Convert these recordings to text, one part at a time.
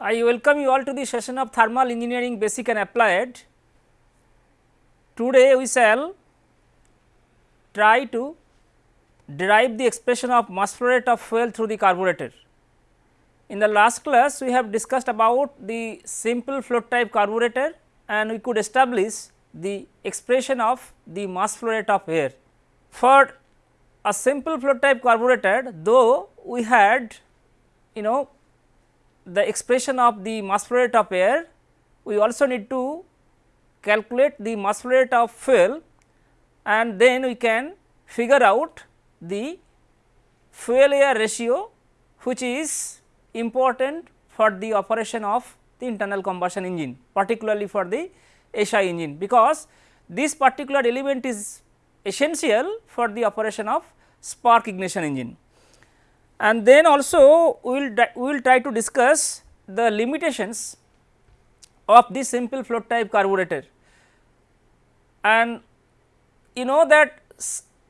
I welcome you all to the session of thermal engineering basic and applied. Today we shall try to derive the expression of mass flow rate of fuel through the carburetor. In the last class we have discussed about the simple float type carburetor and we could establish the expression of the mass flow rate of air. For a simple float type carburetor though we had you know the expression of the mass flow rate of air, we also need to calculate the mass flow rate of fuel and then we can figure out the fuel air ratio which is important for the operation of the internal combustion engine particularly for the SI engine because this particular element is essential for the operation of spark ignition engine and then also we will we will try to discuss the limitations of this simple float type carburetor and you know that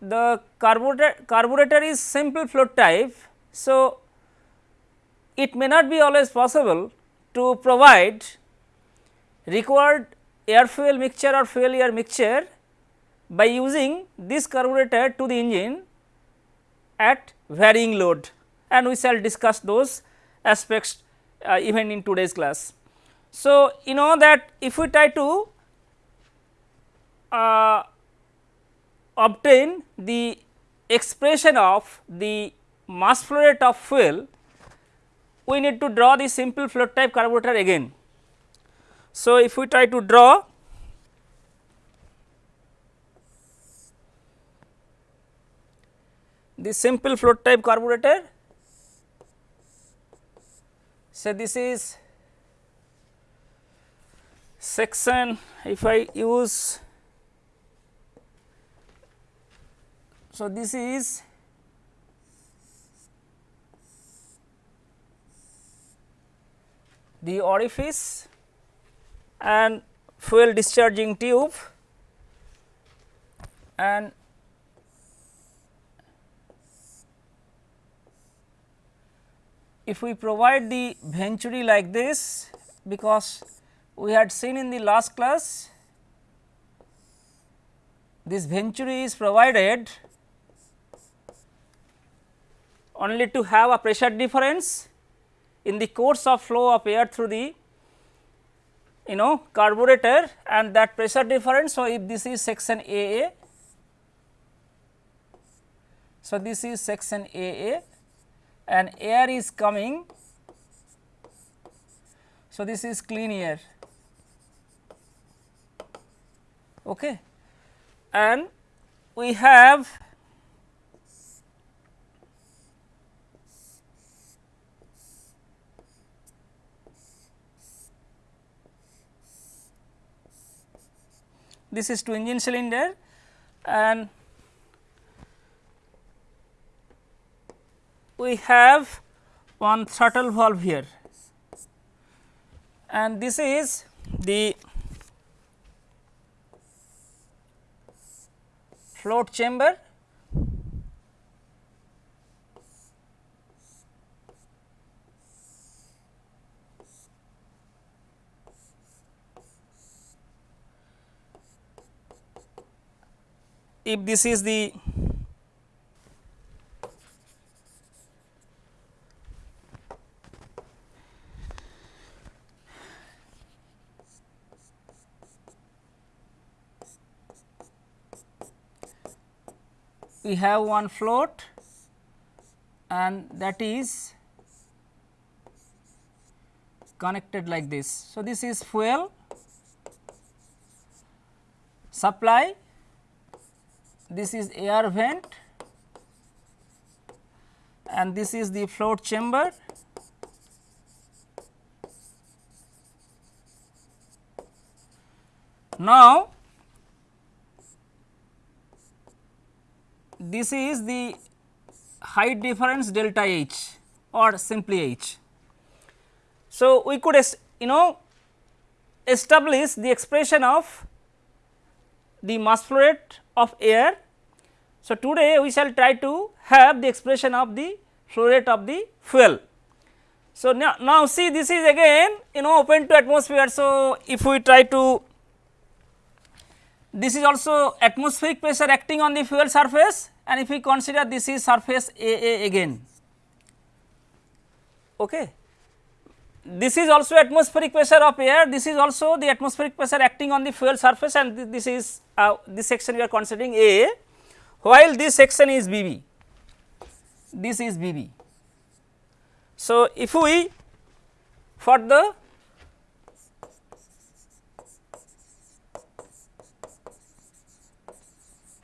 the carburetor carburetor is simple float type. So, it may not be always possible to provide required air fuel mixture or fuel air mixture by using this carburetor to the engine at varying load and we shall discuss those aspects uh, even in today's class. So, you know that if we try to uh, obtain the expression of the mass flow rate of fuel, we need to draw the simple float type carburetor again. So, if we try to draw the simple float type carburetor so, this is section if I use so this is the orifice and fuel discharging tube and if we provide the venturi like this because we had seen in the last class this venturi is provided only to have a pressure difference in the course of flow of air through the you know carburetor and that pressure difference. So, if this is section AA, so this is section AA and air is coming. So, this is clean air okay. and we have this is to engine cylinder and we have one throttle valve here. And this is the float chamber. If this is the we have one float and that is connected like this. So, this is fuel supply, this is air vent and this is the float chamber. Now, this is the height difference delta H or simply H. So, we could you know establish the expression of the mass flow rate of air. So, today we shall try to have the expression of the flow rate of the fuel. So, now, now see this is again you know open to atmosphere. So, if we try to this is also atmospheric pressure acting on the fuel surface and if we consider this is surface A A again. Okay. This is also atmospheric pressure of air, this is also the atmospheric pressure acting on the fuel surface and th this is uh, this section we are considering A, while this section is B B, this is B B. So, if we for the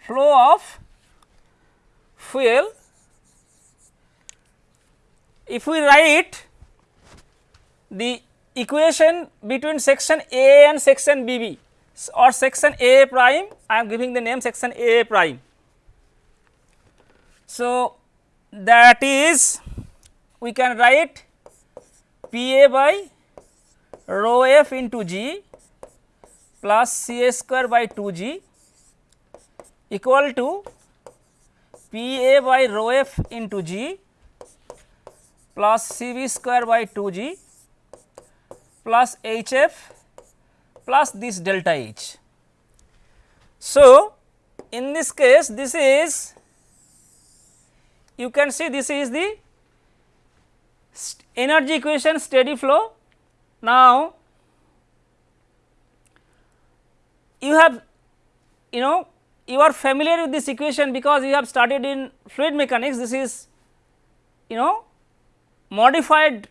flow of fuel, if we write the equation between section A and section B B or section A prime, I am giving the name section A prime. So, that is we can write P A by rho f into g plus C A square by 2 g equal to P A by rho f into g plus C V square by 2 g plus H f plus this delta H. So, in this case this is you can see this is the energy equation steady flow. Now, you have you know you are familiar with this equation because you have studied in fluid mechanics. This is you know modified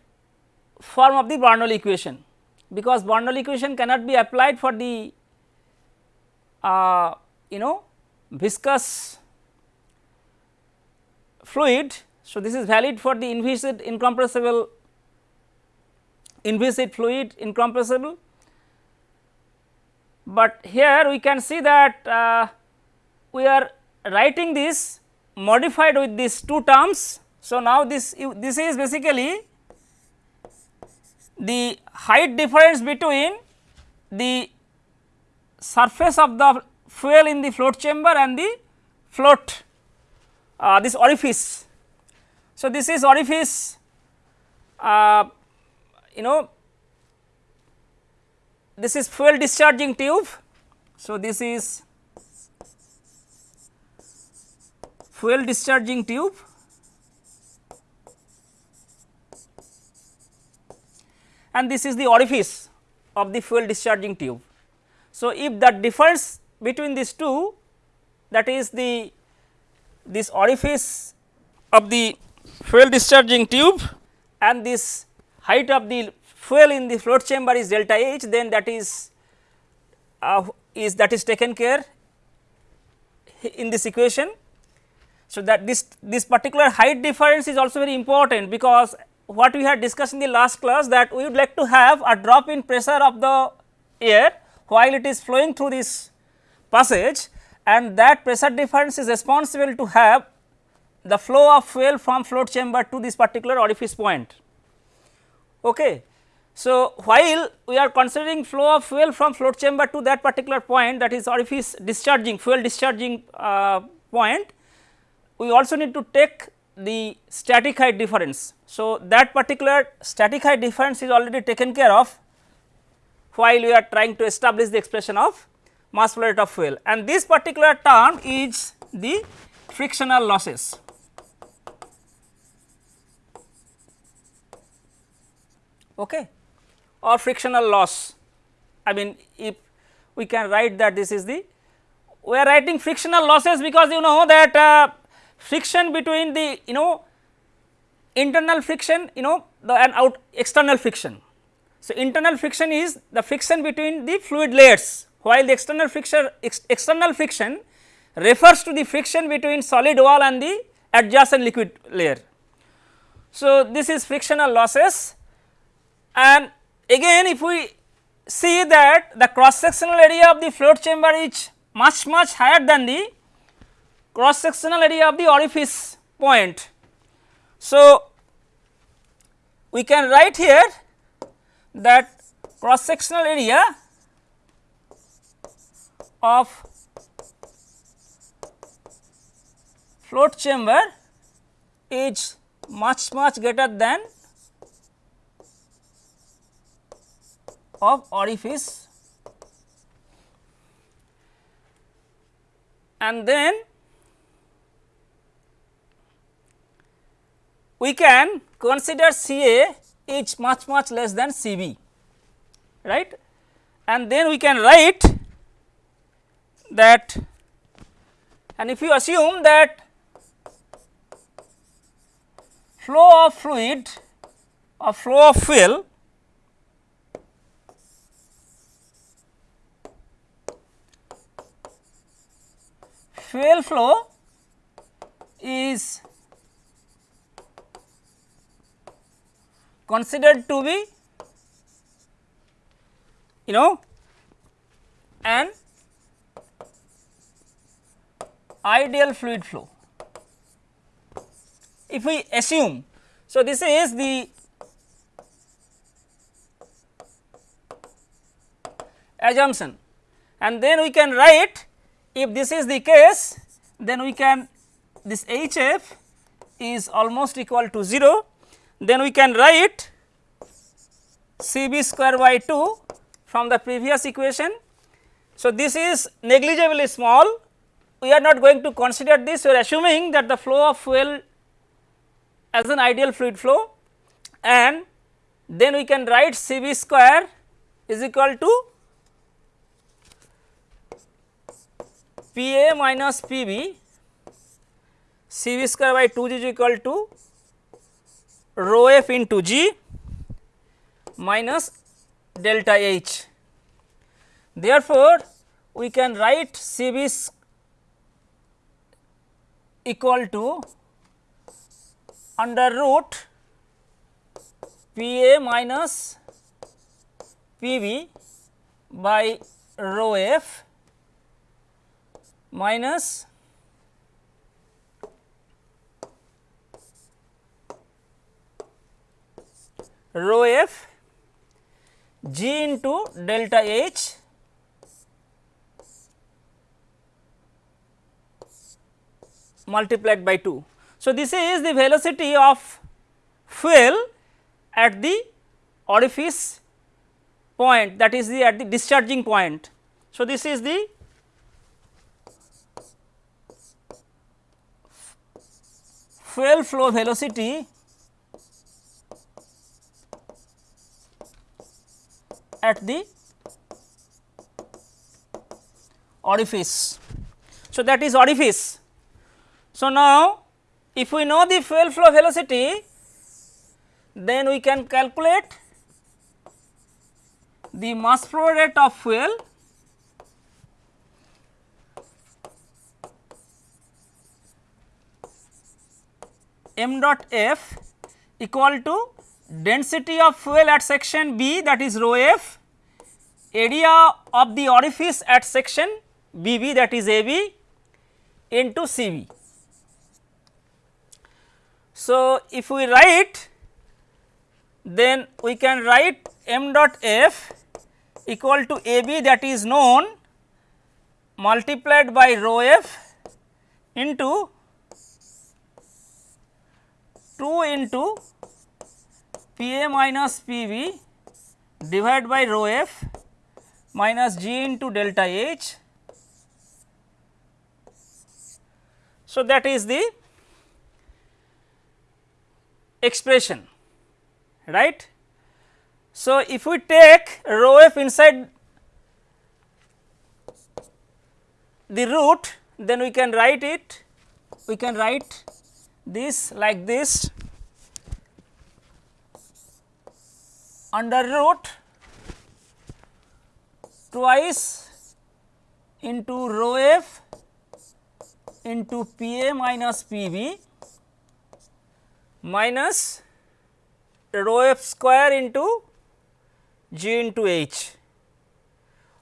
form of the Bernoulli equation because Bernoulli equation cannot be applied for the uh, you know viscous fluid. So, this is valid for the inviscid incompressible inviscid fluid incompressible, but here we can see that uh, we are writing this modified with these two terms. So, now this this is basically the height difference between the surface of the fuel in the float chamber and the float uh, this orifice so, this is orifice uh, you know this is fuel discharging tube. So, this is fuel discharging tube and this is the orifice of the fuel discharging tube. So, if that difference between these two that is the this orifice of the fuel discharging tube and this height of the fuel in the float chamber is delta H then that is uh, is that is taken care in this equation. So, that this this particular height difference is also very important because what we had discussed in the last class that we would like to have a drop in pressure of the air while it is flowing through this passage and that pressure difference is responsible to have the flow of fuel from float chamber to this particular orifice point. Okay. So, while we are considering flow of fuel from float chamber to that particular point that is orifice discharging fuel discharging uh, point, we also need to take the static height difference. So, that particular static height difference is already taken care of while we are trying to establish the expression of mass flow rate of fuel and this particular term is the frictional losses. okay, or frictional loss. I mean if we can write that this is the we are writing frictional losses because you know that uh, friction between the you know internal friction you know the and out external friction. So, internal friction is the friction between the fluid layers while the external friction ex external friction refers to the friction between solid wall and the adjacent liquid layer. So, this is frictional losses and again if we see that the cross sectional area of the float chamber is much much higher than the cross sectional area of the orifice point. So, we can write here that cross sectional area of float chamber is much much greater than of orifice and then we can consider C A is much much less than C B right? And then we can write that and if you assume that flow of fluid or flow of fuel fuel flow is considered to be you know an ideal fluid flow. If we assume, so this is the assumption and then we can write if this is the case then we can this HF is almost equal to 0 then we can write C b square by 2 from the previous equation. So, this is negligibly small. We are not going to consider this. We are assuming that the flow of fuel as an ideal fluid flow. And then we can write C b square is equal to P A minus P B. C v square by 2 g is equal to rho f into g minus delta h. Therefore, we can write C v equal to under root P A minus P b by rho f minus rho f g into delta h multiplied by 2. So, this is the velocity of fuel at the orifice point that is the at the discharging point. So, this is the fuel flow velocity at the orifice. So, that is orifice. So, now if we know the fuel flow velocity then we can calculate the mass flow rate of fuel m dot f equal to density of fuel at section B that is rho f, area of the orifice at section BB that is AB into CB. So, if we write then we can write m dot f equal to AB that is known multiplied by rho f into 2 into P A minus P V divided by rho f minus g into delta h. So, that is the expression right. So, if we take rho f inside the root then we can write it we can write this like this under root twice into rho f into P A minus P b minus rho f square into g into h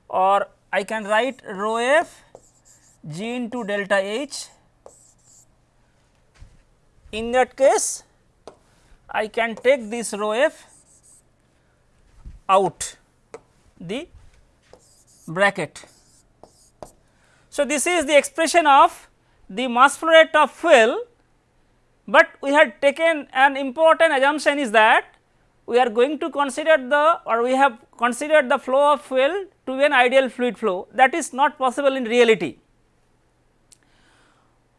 or I can write rho f g into delta h. In that case, I can take this rho f out the bracket. So, this is the expression of the mass flow rate of fuel, but we had taken an important assumption is that we are going to consider the or we have considered the flow of fuel to be an ideal fluid flow that is not possible in reality.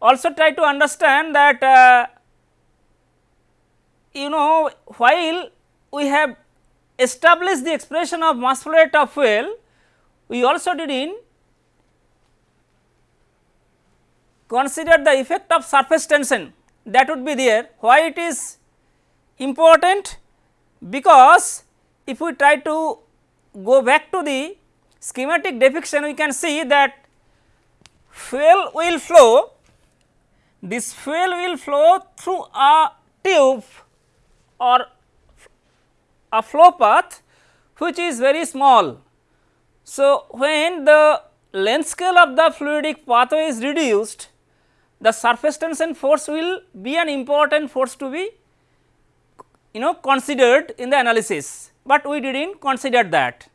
Also try to understand that uh, you know while we have established the expression of mass flow rate of fuel, we also did in consider the effect of surface tension that would be there. Why it is important? Because if we try to go back to the schematic depiction, we can see that fuel will flow, this fuel will flow through a tube or a flow path which is very small. So, when the length scale of the fluidic pathway is reduced, the surface tension force will be an important force to be you know considered in the analysis, but we did not consider that.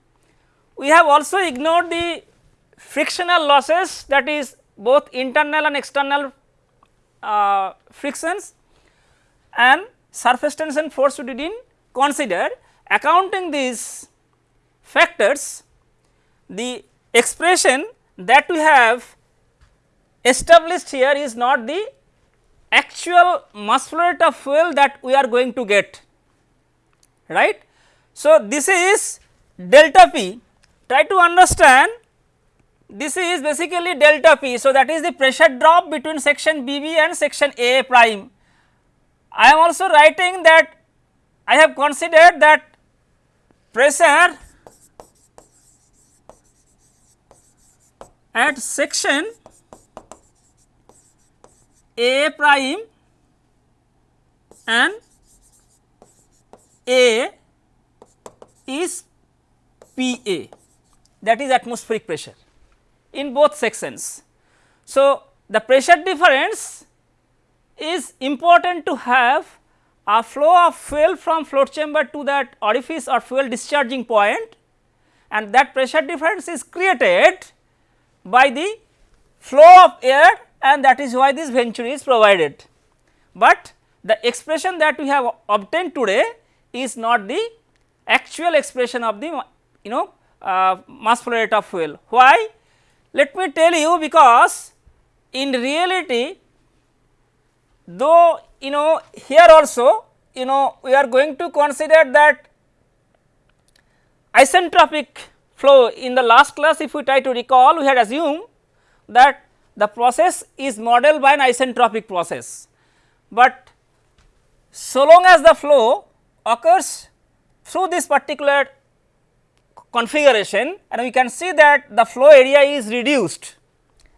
We have also ignored the frictional losses that is both internal and external uh, frictions and surface tension force we did not consider accounting these factors the expression that we have established here is not the actual mass flow rate of fuel that we are going to get right. So, this is delta P try to understand this is basically delta P. So, that is the pressure drop between section B B and section A prime. I am also writing that I have considered that pressure at section A prime and A is P A that is atmospheric pressure in both sections. So, the pressure difference is important to have a flow of fuel from float chamber to that orifice or fuel discharging point and that pressure difference is created by the flow of air and that is why this venturi is provided. But the expression that we have obtained today is not the actual expression of the you know uh, mass flow rate of fuel. Why? Let me tell you because in reality though you know here also you know we are going to consider that isentropic flow in the last class if we try to recall we had assumed that the process is modeled by an isentropic process. But so long as the flow occurs through this particular configuration and we can see that the flow area is reduced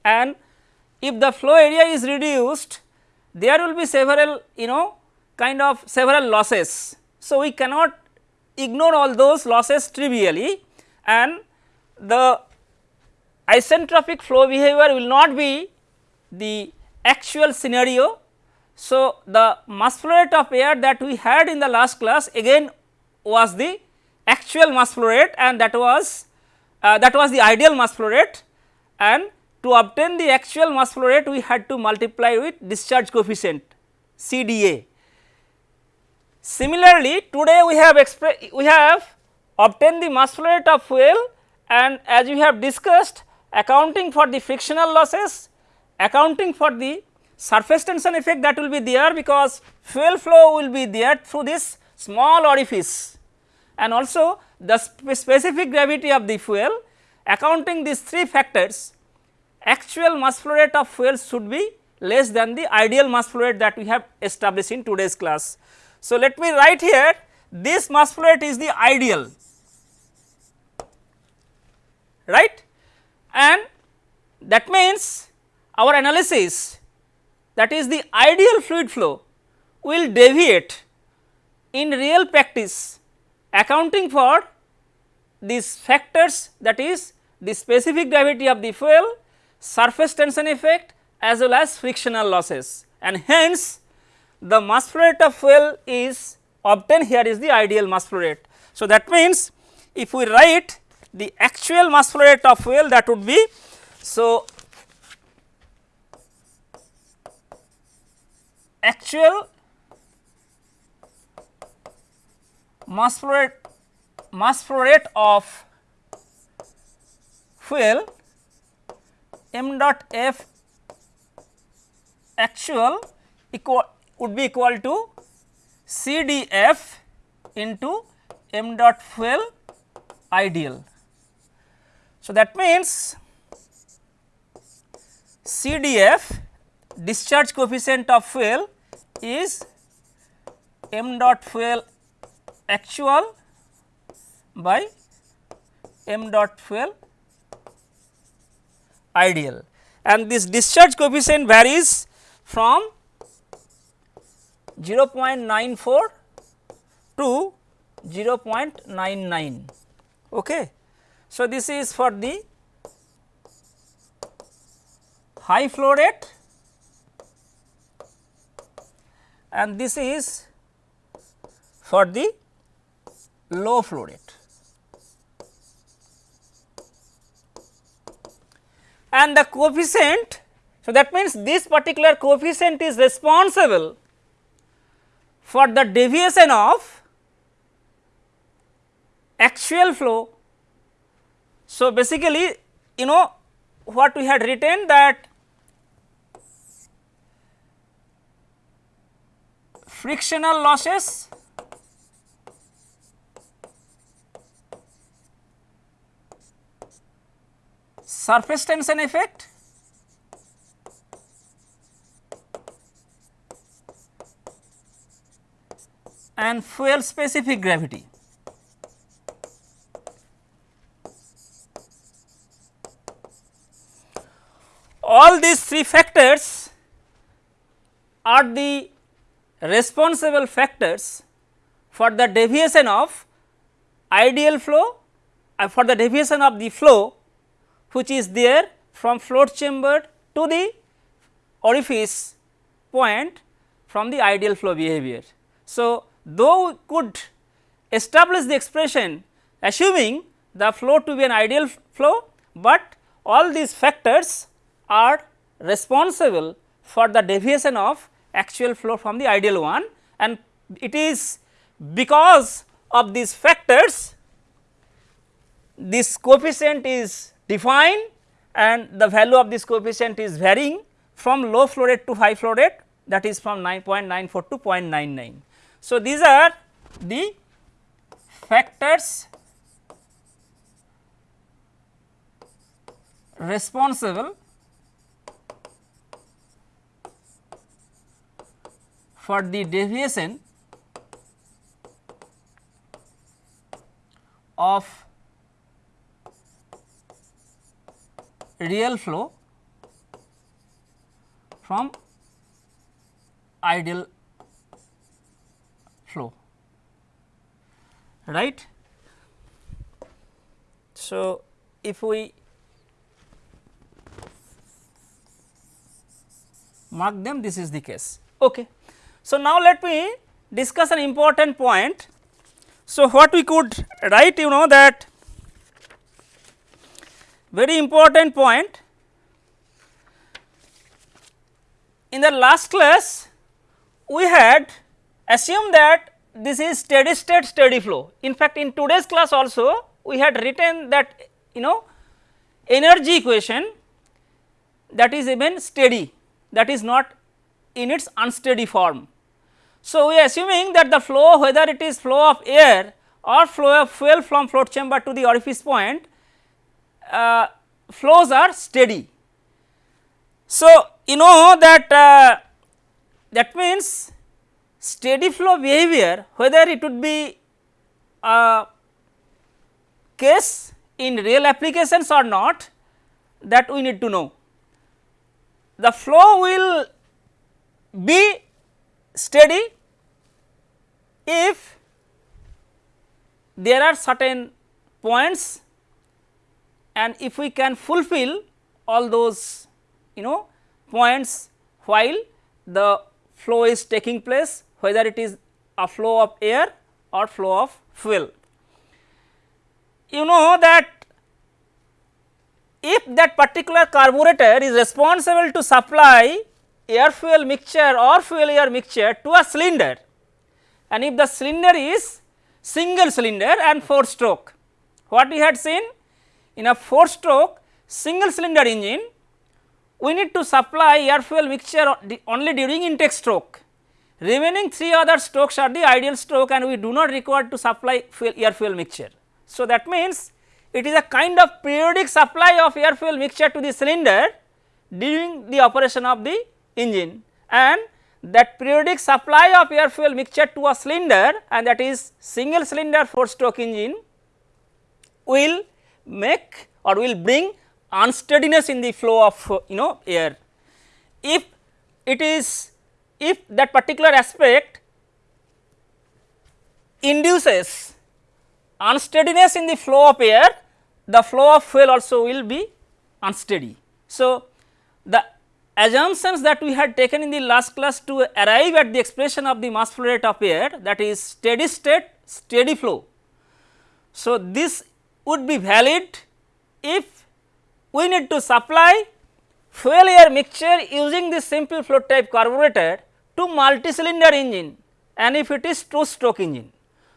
and if the flow area is reduced there will be several you know kind of several losses. So, we cannot ignore all those losses trivially and the isentropic flow behavior will not be the actual scenario. So, the mass flow rate of air that we had in the last class again was the actual mass flow rate and that was uh, that was the ideal mass flow rate and to obtain the actual mass flow rate we had to multiply with discharge coefficient CDA. Similarly, today we have we have obtained the mass flow rate of fuel and as we have discussed accounting for the frictional losses, accounting for the surface tension effect that will be there because fuel flow will be there through this small orifice and also the sp specific gravity of the fuel accounting these three factors actual mass flow rate of fuel should be less than the ideal mass flow rate that we have established in today's class. So, let me write here this mass flow rate is the ideal right and that means our analysis that is the ideal fluid flow will deviate in real practice accounting for these factors that is the specific gravity of the fuel, surface tension effect as well as frictional losses and hence the mass flow rate of fuel is obtained here is the ideal mass flow rate. So, that means if we write the actual mass flow rate of fuel that would be so actual mass flow rate mass flow rate of fuel m dot f actual equal would be equal to C d f into m dot fuel ideal. So, that means C d f discharge coefficient of fuel is m dot fuel actual by m dot fuel ideal and this discharge coefficient varies from 0.94 to 0.99. Okay. So, this is for the high flow rate and this is for the low flow rate. And the coefficient, so that means this particular coefficient is responsible for the deviation of actual flow. So, basically you know what we had written that frictional losses surface tension effect and fuel specific gravity. All these three factors are the responsible factors for the deviation of ideal flow uh, for the deviation of the flow which is there from float chamber to the orifice point from the ideal flow behavior. So, though we could establish the expression assuming the flow to be an ideal flow, but all these factors are responsible for the deviation of actual flow from the ideal one and it is because of these factors this coefficient is defined and the value of this coefficient is varying from low flow rate to high flow rate that is from 9.94 to 0.99. So, these are the factors responsible for the deviation of real flow from ideal flow right. So, if we mark them this is the case. Okay. So, now let me discuss an important point. So, what we could write you know that very important point in the last class we had assumed that this is steady state steady flow. In fact, in today's class also we had written that you know energy equation that is even steady that is not in its unsteady form. So, we are assuming that the flow whether it is flow of air or flow of fuel from float chamber to the orifice point uh, flows are steady. So, you know that uh, that means steady flow behavior whether it would be a case in real applications or not that we need to know. The flow will be steady if there are certain points and if we can fulfill all those you know points while the flow is taking place whether it is a flow of air or flow of fuel. You know that if that particular carburetor is responsible to supply air fuel mixture or fuel air mixture to a cylinder and if the cylinder is single cylinder and 4 stroke. What we had seen in a 4 stroke single cylinder engine we need to supply air fuel mixture only during intake stroke. Remaining 3 other strokes are the ideal stroke and we do not require to supply fuel air fuel mixture. So, that means it is a kind of periodic supply of air fuel mixture to the cylinder during the operation of the engine and that periodic supply of air fuel mixture to a cylinder and that is single cylinder 4 stroke engine will make or will bring unsteadiness in the flow of you know air. If it is if that particular aspect induces unsteadiness in the flow of air, the flow of fuel also will be unsteady. So, the assumptions that we had taken in the last class to arrive at the expression of the mass flow rate of air that is steady state steady flow. So, this would be valid if we need to supply fuel air mixture using this simple float type carburetor to multi cylinder engine and if it is two stroke engine.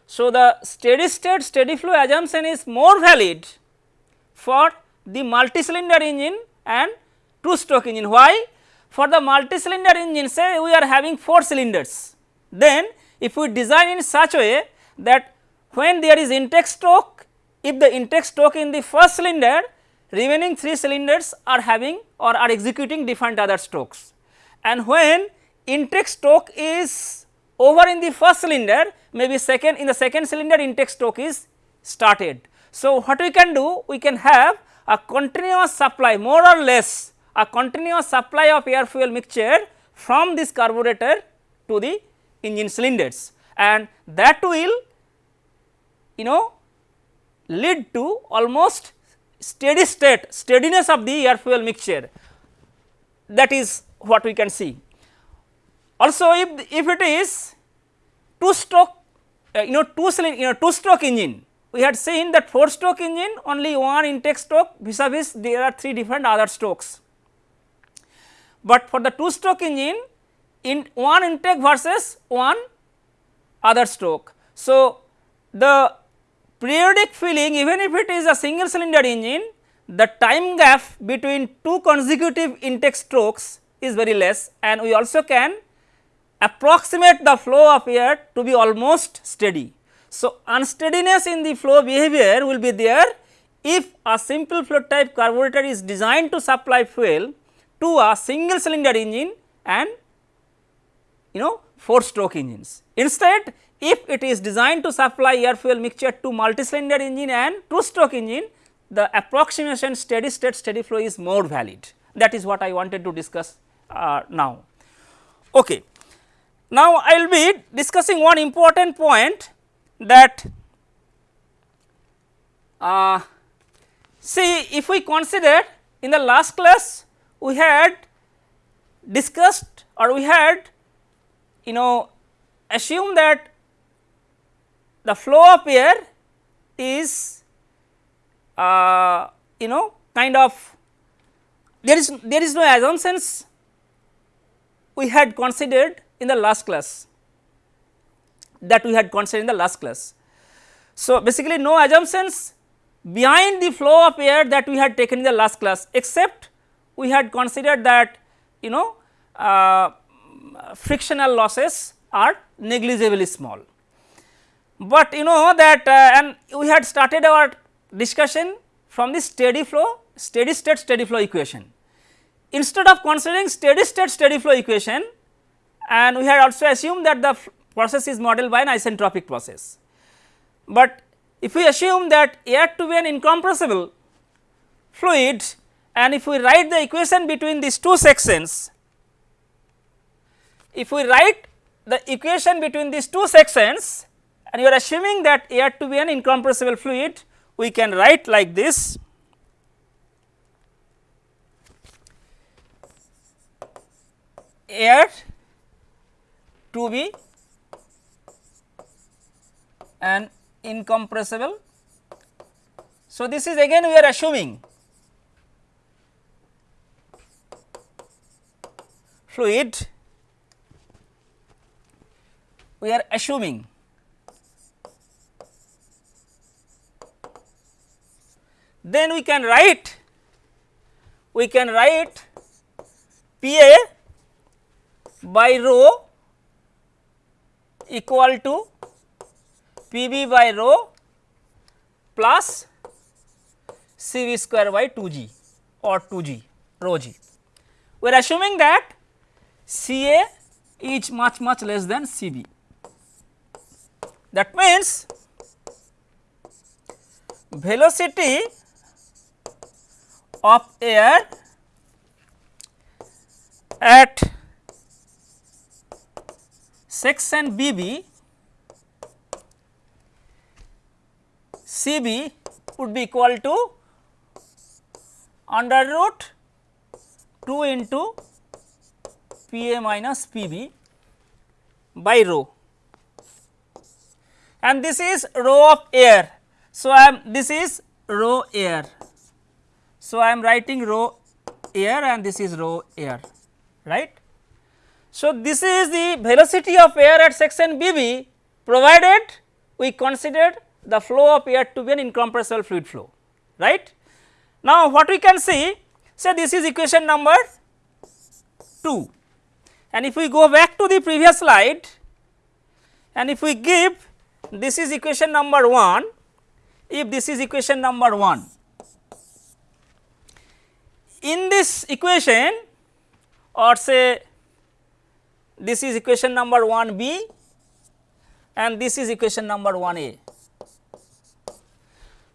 So, the steady state steady flow assumption is more valid for the multi cylinder engine and two stroke engine. Why? For the multi cylinder engine say we are having 4 cylinders. Then if we design in such a way that when there is intake stroke, if the intake stroke in the first cylinder remaining 3 cylinders are having or are executing different other strokes. And when intake stroke is over in the first cylinder maybe second in the second cylinder intake stroke is started. So, what we can do we can have a continuous supply more or less a continuous supply of air fuel mixture from this carburetor to the engine cylinders and that will you know lead to almost steady state steadiness of the air fuel mixture that is what we can see. Also if, if it is two stroke uh, you know two cylinder you know two stroke engine we had seen that 4 stroke engine only one intake stroke vis a vis there are 3 different other strokes but for the 2 stroke engine in one intake versus one other stroke. So, the periodic filling even if it is a single cylinder engine the time gap between two consecutive intake strokes is very less and we also can approximate the flow of air to be almost steady. So, unsteadiness in the flow behavior will be there if a simple float type carburetor is designed to supply fuel to a single cylinder engine and you know 4 stroke engines. Instead if it is designed to supply air fuel mixture to multi cylinder engine and 2 stroke engine the approximation steady state steady flow is more valid that is what I wanted to discuss uh, now. Okay. Now, I will be discussing one important point that uh, see if we consider in the last class we had discussed or we had you know assumed that the flow of air is uh, you know kind of there is there is no assumptions we had considered in the last class that we had considered in the last class. So, basically no assumptions behind the flow of air that we had taken in the last class except we had considered that you know uh, frictional losses are negligibly small. But you know that uh, and we had started our discussion from the steady flow steady state steady flow equation. Instead of considering steady state steady flow equation and we had also assumed that the process is modeled by an isentropic process. But if we assume that air to be an incompressible fluid and if we write the equation between these two sections, if we write the equation between these two sections and you are assuming that air to be an incompressible fluid, we can write like this. air to be an incompressible. So, this is again we are assuming fluid we are assuming then we can write we can write P A by rho equal to P b by rho plus C v square by 2 g or 2 g rho g. We are assuming that C A is much much less than C b. That means, velocity of air at section B B C B would be equal to under root 2 into P A minus P B by rho and this is rho of air. So, I am this is rho air. So, I am writing rho air and this is rho air right. So, this is the velocity of air at section B B provided we considered the flow of air to be an incompressible fluid flow right. Now, what we can see say this is equation number 2 and if we go back to the previous slide and if we give this is equation number 1 if this is equation number 1 in this equation or say this is equation number 1 b and this is equation number 1 a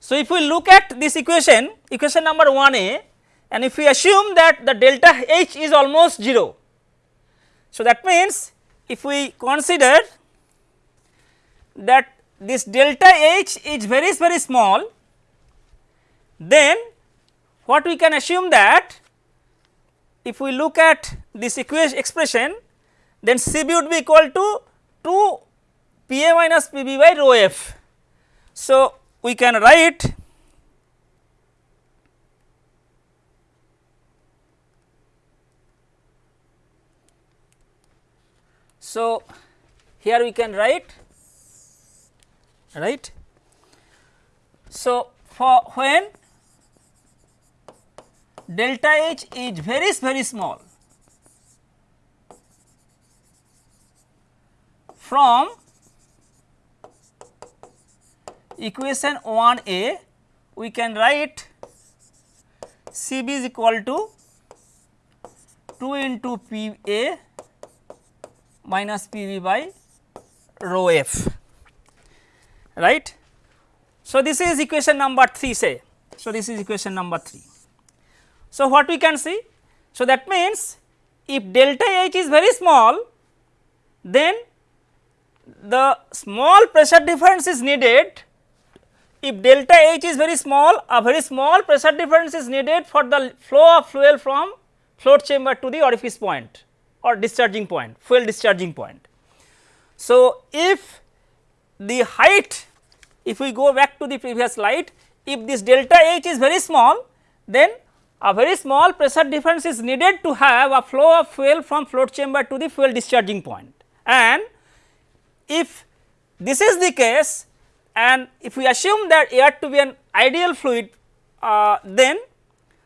so, if we look at this equation, equation number 1a and if we assume that the delta H is almost 0. So, that means if we consider that this delta H is very very small, then what we can assume that if we look at this equation expression then C b would be equal to 2 P a minus P b by rho f. So, we can write so here we can write right so for when delta h is very very small from equation 1 a we can write C b is equal to 2 into P a minus P b by rho f right. So, this is equation number 3 say. So, this is equation number 3. So, what we can see? So, that means if delta H is very small then the small pressure difference is needed if delta H is very small, a very small pressure difference is needed for the flow of fuel from float chamber to the orifice point or discharging point, fuel discharging point. So, if the height, if we go back to the previous slide, if this delta H is very small, then a very small pressure difference is needed to have a flow of fuel from float chamber to the fuel discharging point. And if this is the case, and if we assume that air to be an ideal fluid uh, then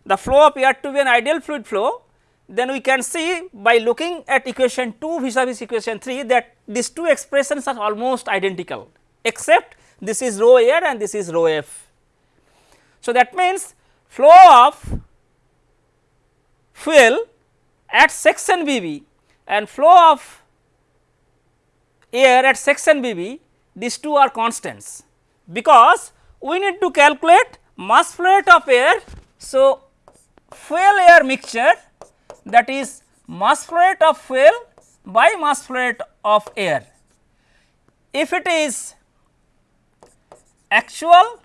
the flow of air to be an ideal fluid flow then we can see by looking at equation 2 vis-a-vis equation 3 that these two expressions are almost identical except this is rho air and this is rho f. So, that means flow of fuel at section B b and flow of air at section B b these two are constants because we need to calculate mass flow rate of air. So, fuel air mixture that is mass flow rate of fuel by mass flow rate of air. If it is actual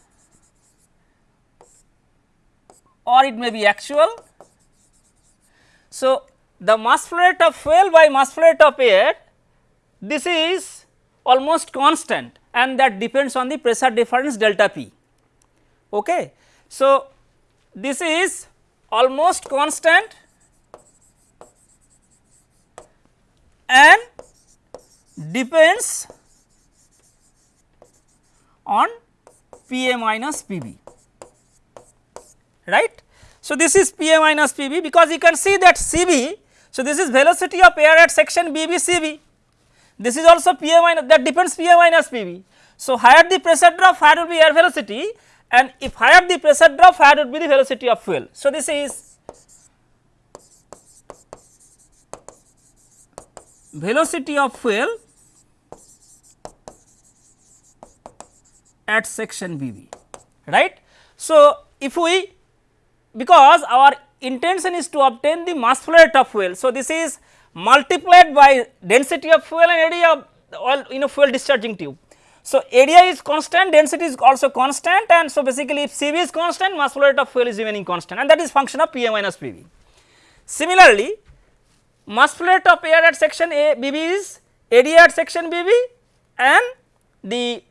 or it may be actual. So, the mass flow rate of fuel by mass flow rate of air this is almost constant and that depends on the pressure difference delta P. Okay. So, this is almost constant and depends on P a minus P b. right. So, this is P A minus P B because you can see that C B. So, this is velocity of air at section B B C B. This is also P A minus that depends P A minus P B. So, higher the pressure drop higher will be air velocity and if higher the pressure drop higher would be the velocity of fuel. So, this is velocity of fuel at section B B right. So, if we because our intention is to obtain the mass flow rate of fuel. So, this is multiplied by density of fuel and area of oil you know fuel discharging tube. So, area is constant density is also constant and so basically if C V is constant mass flow rate of fuel is remaining constant and that is function of P A minus P V. Similarly, mass flow rate of air at section A is area at section B B and the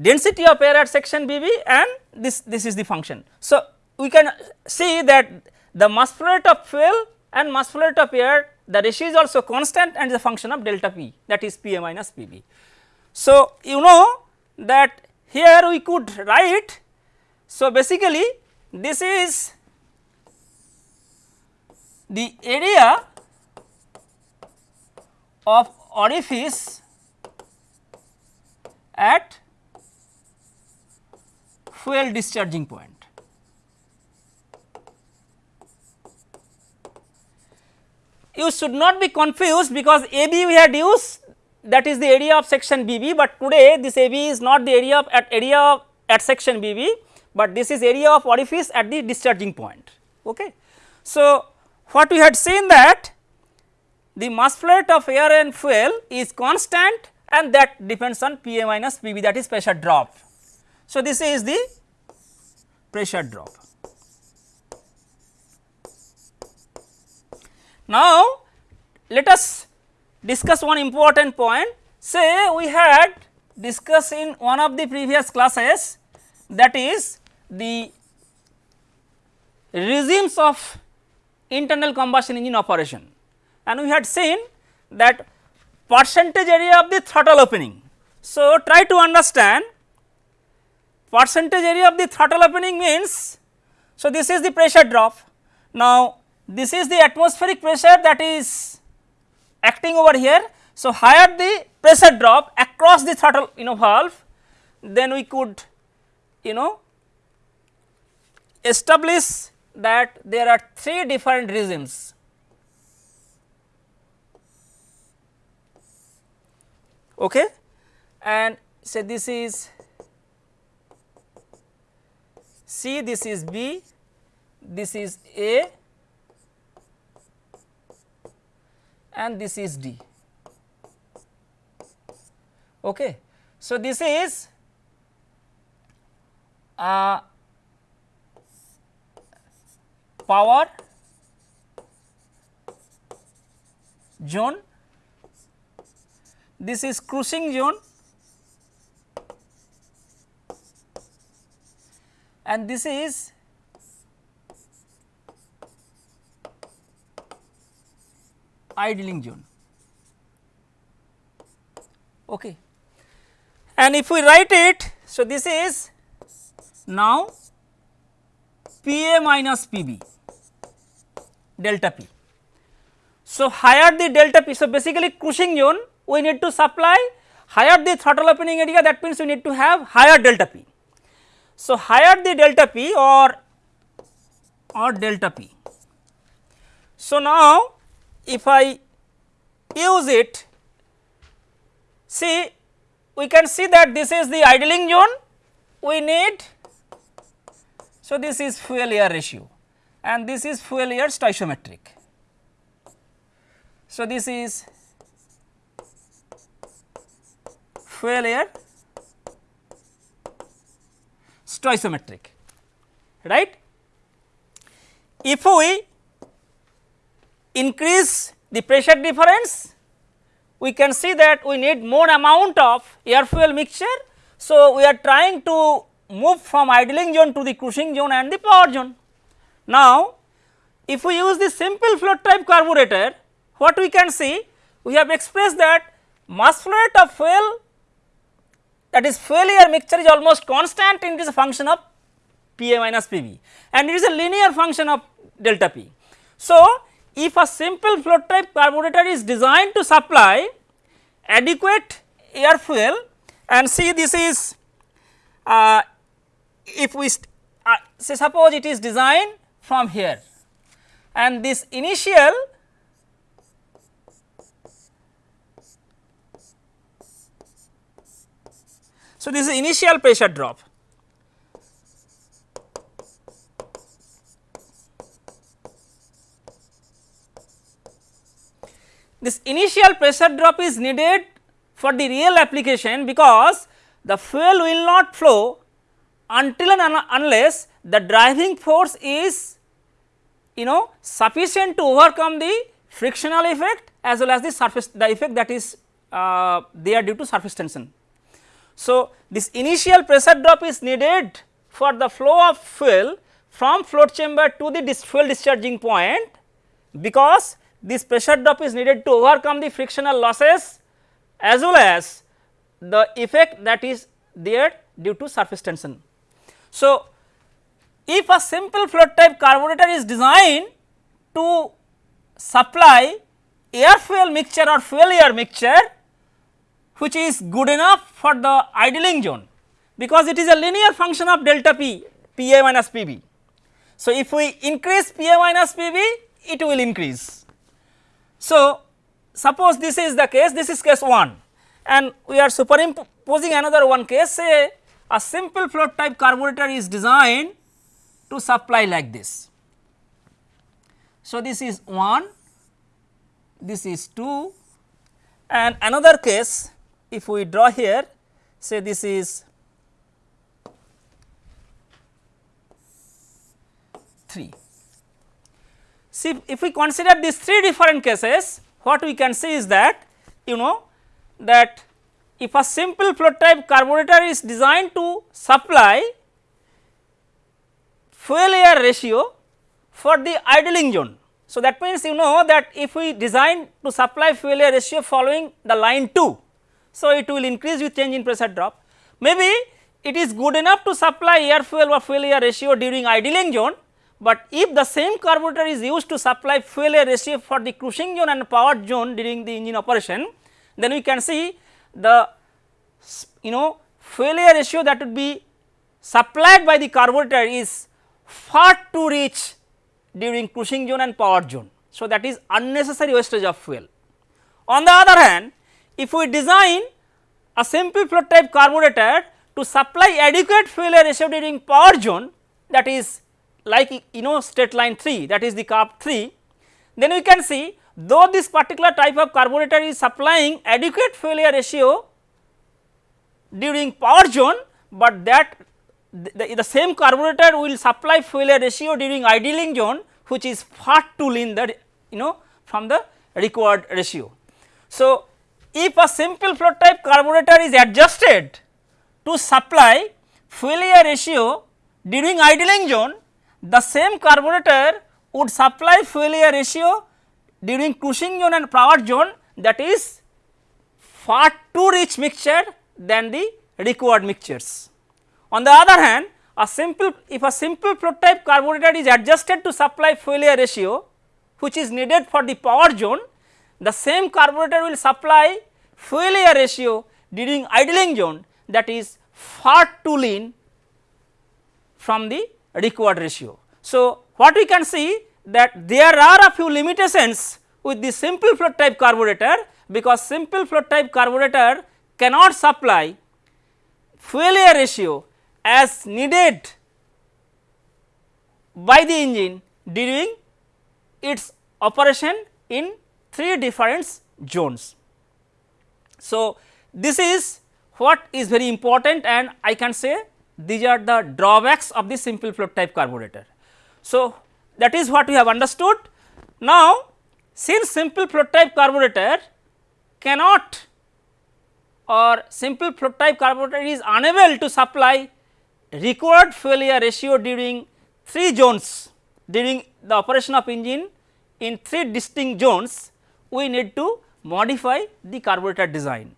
density of air at section B B and this this is the function. So, we can see that the mass flow rate of fuel and mass flow rate of air the ratio is also constant and is a function of delta P that is P A minus P B. So, you know that here we could write. So, basically this is the area of orifice at fuel discharging point. You should not be confused because AB we had used that is the area of section BB, but today this AB is not the area of at area of at section BB, but this is area of orifice at the discharging point. Okay. So, what we had seen that the mass flow rate of air and fuel is constant and that depends on Pa minus Pb that is pressure drop. So, this is the pressure drop. Now, let us discuss one important point say we had discussed in one of the previous classes that is the regimes of internal combustion engine operation and we had seen that percentage area of the throttle opening. So, try to understand percentage area of the throttle opening means, so this is the pressure drop. Now, this is the atmospheric pressure that is acting over here. So, higher the pressure drop across the throttle you know valve, then we could you know establish that there are three different regimes. Okay. And say this is C, this is B, this is A and this is D. Okay. So, this is uh, power zone, this is cruising zone and this is idling zone. Okay. And if we write it, so this is now P A minus P B delta P. So, higher the delta P, so basically cruising zone we need to supply higher the throttle opening area that means we need to have higher delta P. So, higher the delta P or or delta P. So, now if I use it see we can see that this is the idling zone we need so this is fuel air ratio and this is fuel air stoichiometric. So, this is fuel air stoichiometric right. If we increase the pressure difference we can see that we need more amount of air fuel mixture. So, we are trying to move from idling zone to the cruising zone and the power zone. Now, if we use the simple float type carburetor, what we can see? We have expressed that mass flow rate of fuel that is fuel air mixture is almost constant and it is a function of P a minus P b and it is a linear function of delta P. So, if a simple float type carburetor is designed to supply adequate air fuel and see this is uh, if we uh, say suppose it is designed from here and this initial so this is initial pressure drop this initial pressure drop is needed for the real application because the fuel will not flow until and un unless the driving force is you know sufficient to overcome the frictional effect as well as the surface the effect that is uh, there due to surface tension. So, this initial pressure drop is needed for the flow of fuel from float chamber to the dis fuel discharging point because this pressure drop is needed to overcome the frictional losses as well as the effect that is there due to surface tension. So, if a simple float type carburetor is designed to supply air fuel mixture or fuel air mixture which is good enough for the idling zone because it is a linear function of delta p p a minus p b. So, if we increase p a minus p b it will increase so, suppose this is the case, this is case 1 and we are superimposing another one case say a simple float type carburetor is designed to supply like this. So, this is 1, this is 2 and another case if we draw here say this is 3. See if we consider these three different cases what we can see is that you know that if a simple float type carburetor is designed to supply fuel air ratio for the idling zone. So, that means you know that if we design to supply fuel air ratio following the line 2. So, it will increase with change in pressure drop maybe it is good enough to supply air fuel or fuel air ratio during idling zone but if the same carburetor is used to supply fuel air ratio for the cruising zone and powered zone during the engine operation, then we can see the you know fuel air ratio that would be supplied by the carburetor is far too rich during cruising zone and power zone. So, that is unnecessary wastage of fuel. On the other hand, if we design a simple float type carburetor to supply adequate fuel air ratio during power zone that is like you know straight line 3 that is the curve 3, then we can see though this particular type of carburetor is supplying adequate air ratio during power zone, but that the, the, same carburetor will supply air ratio during idling zone which is far too lean that you know from the required ratio. So, if a simple float type carburetor is adjusted to supply air ratio during idling zone the same carburetor would supply fuel air ratio during cruising zone and power zone that is far too rich mixture than the required mixtures. On the other hand, a simple if a simple float type carburetor is adjusted to supply fuel air ratio which is needed for the power zone, the same carburetor will supply fuel air ratio during idling zone that is far too lean from the required ratio. So, what we can see that there are a few limitations with the simple float type carburetor because simple float type carburetor cannot supply fuel air ratio as needed by the engine during its operation in three different zones. So, this is what is very important and I can say these are the drawbacks of the simple float type carburetor. So, that is what we have understood. Now, since simple float type carburetor cannot or simple float type carburetor is unable to supply required fuel air ratio during 3 zones during the operation of engine in 3 distinct zones, we need to modify the carburetor design.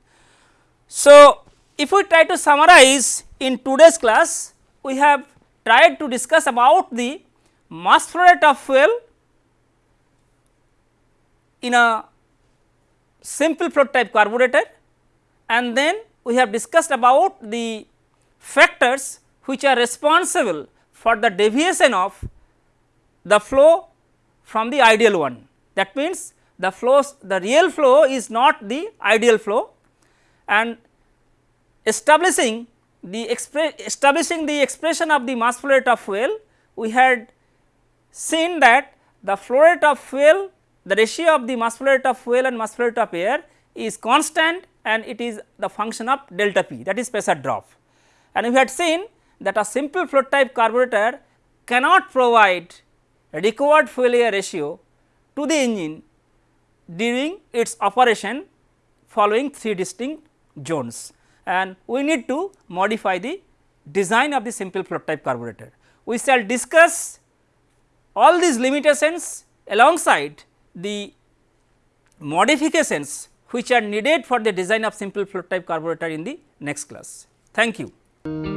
So, if we try to summarize in today's class, we have tried to discuss about the mass flow rate of fuel in a simple float type carburetor and then we have discussed about the factors which are responsible for the deviation of the flow from the ideal one. That means, the flows the real flow is not the ideal flow and establishing the establishing the expression of the mass flow rate of fuel we had seen that the flow rate of fuel the ratio of the mass flow rate of fuel and mass flow rate of air is constant and it is the function of delta p that is pressure drop. And we had seen that a simple float type carburetor cannot provide required fuel air ratio to the engine during its operation following three distinct zones and we need to modify the design of the simple float type carburetor. We shall discuss all these limitations alongside the modifications which are needed for the design of simple float type carburetor in the next class. Thank you.